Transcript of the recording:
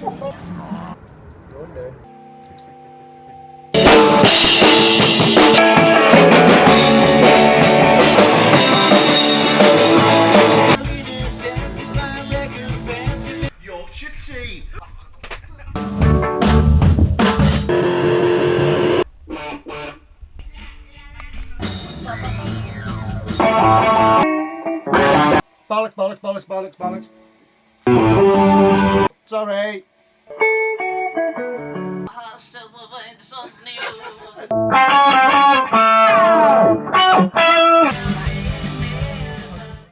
London. Yorkshire tea. Bollocks, bollocks, bollocks, bollocks, bollocks. Sorry. Hashtag news.